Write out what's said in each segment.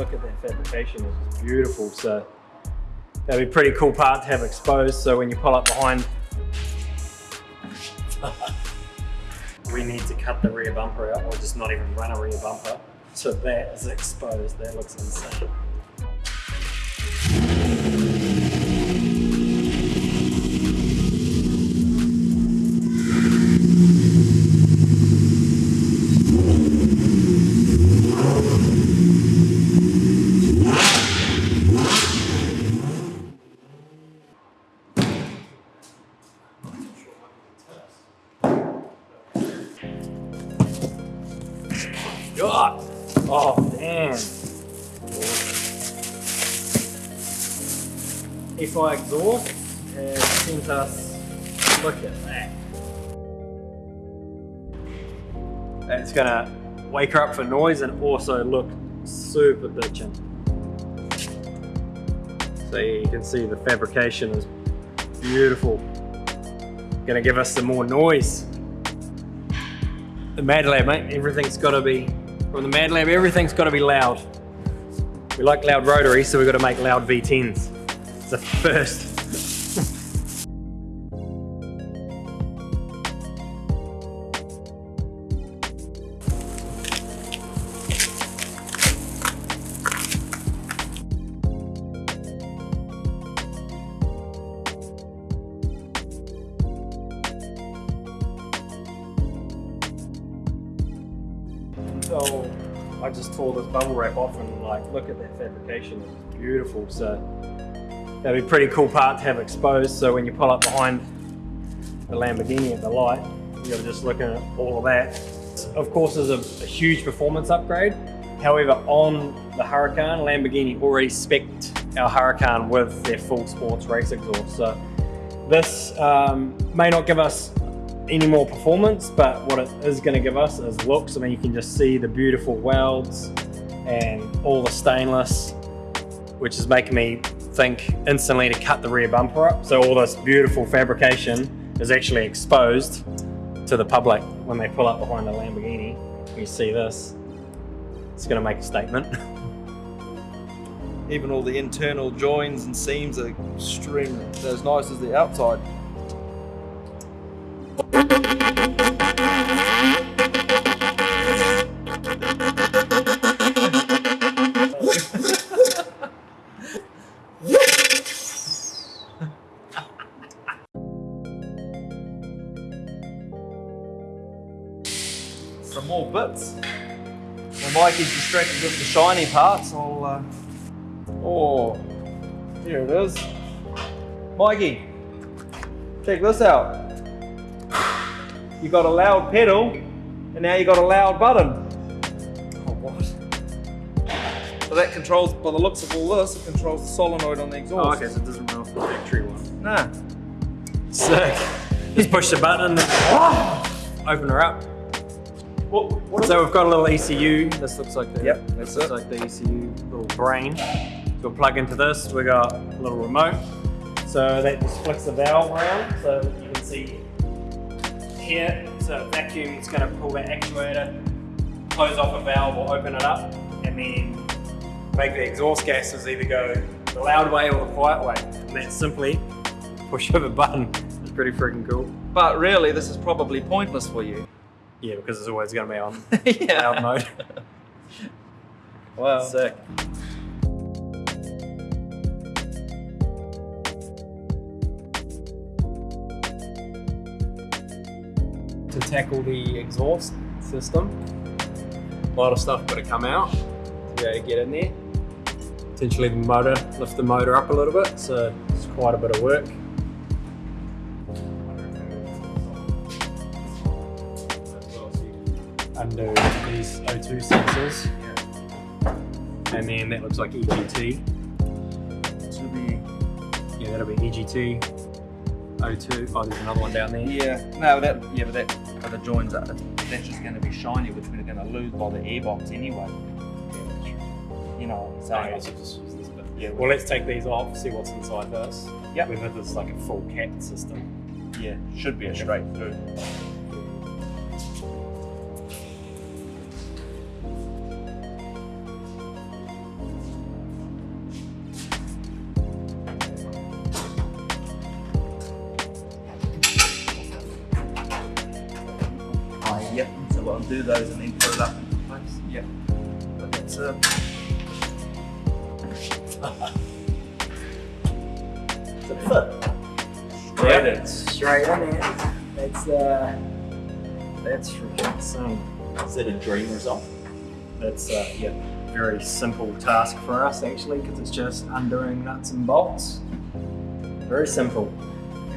look at that fabrication, it's beautiful. So that'd be a pretty cool part to have exposed. So when you pull up behind, we need to cut the rear bumper out or just not even run a rear bumper. So that is exposed, that looks insane. God. Oh, damn. FI exhaust sent us, look at that. It's gonna wake her up for noise and also look super bitchin'. So you can see the fabrication is beautiful. Gonna give us some more noise. The Mad Lab, mate, everything's gotta be from the Mad Lab, everything's got to be loud. We like loud rotary, so we've got to make loud V10s. It's the first. Just tore this bubble wrap off and like look at that fabrication, it's beautiful. So that'd be a pretty cool part to have exposed. So when you pull up behind the Lamborghini at the light, you're just looking at all of that. Of course, there's a, a huge performance upgrade. However, on the Huracan, Lamborghini already specced our Huracan with their full sports race exhaust. So this um, may not give us any more performance, but what it is going to give us is looks. I mean, you can just see the beautiful welds and all the stainless, which is making me think instantly to cut the rear bumper up. So all this beautiful fabrication is actually exposed to the public when they pull up behind a Lamborghini. You see this, it's going to make a statement. Even all the internal joins and seams are extremely as nice as the outside. Some more bits. Well, Mikey's distracted with the shiny parts. I'll. Uh... Oh, here it is. Mikey, check this out. You got a loud pedal, and now you got a loud button. Oh, what? So that controls, by the looks of all this, it controls the solenoid on the exhaust. Oh, okay, so it doesn't run off the factory one. Nah. Sick. Just push the button and open her up. What, what So we've got a little ECU. This looks like the Yep, this looks it. like the ECU little brain. We'll plug into this. We got a little remote. So that just flicks the valve around. So you can see here. So vacuum is going to pull that actuator, close off a valve or open it up, and then make the exhaust gases either go the loud way or the quiet way. And that's simply push of a button. It's pretty freaking cool. But really, this is probably pointless for you. Yeah, because it's always going to be on yeah. loud mode. Wow. Sick. To tackle the exhaust system, a lot of stuff got to come out to be able to get in there. Potentially the motor, lift the motor up a little bit, so it's quite a bit of work. Undo these O2 sensors. And then that looks like EGT. Should be. Yeah, that'll be EGT. O2. Oh, there's another one down there. Yeah. No, that. Yeah, but that. But the joins are. That's just going to be shiny, which we're going to lose by the airbox anyway. You know. Yeah, just use this. Yeah. Well, let's take these off, see what's inside this. Yep. Whether this is like a full cat system. Yeah. Should be a straight through. Do those and then put it up into place. Yeah. But that's it. It's a fit. Straight in. Straight in there. That's uh that's freaking insane. Is that a dream result? That's uh yeah, very simple task for us actually because it's just undoing nuts and bolts. Very simple.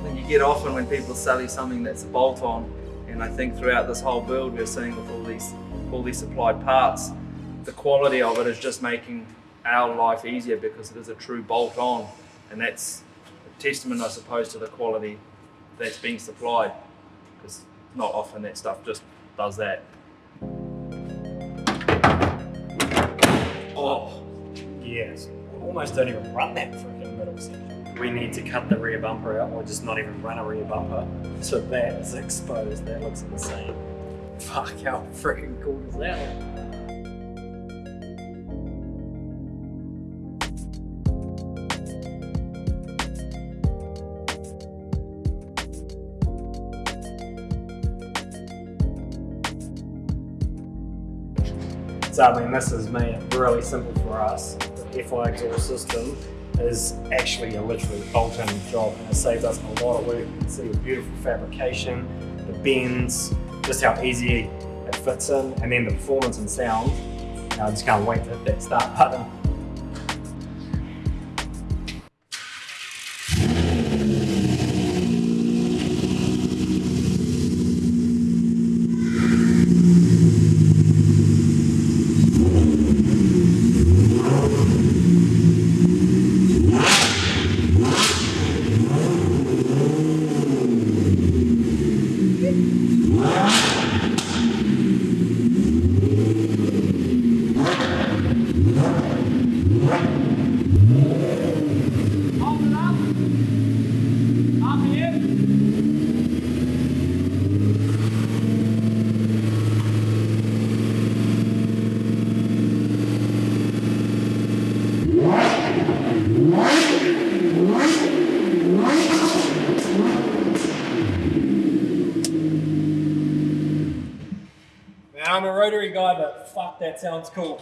And you get often when people sell you something that's a bolt-on, and I think throughout this whole build we're seeing with all these all these supplied parts, the quality of it is just making our life easier because it is a true bolt-on, and that's a testament, I suppose, to the quality that's being supplied. Because not often that stuff just does that. Oh, yes. Almost don't even run that freaking middle section. We need to cut the rear bumper out or just not even run a rear bumper. So that is exposed. That looks insane. Fuck, how freaking cool is that? So I mean, this has made it really simple for us. The FI exhaust system is actually a literally bolt-in job and it saved us a lot of work. You can see the beautiful fabrication, the bends, just how easy it fits in, and then the performance and sound. Know, I just can't wait to hit that start button. I'm a fuck, that sounds cool.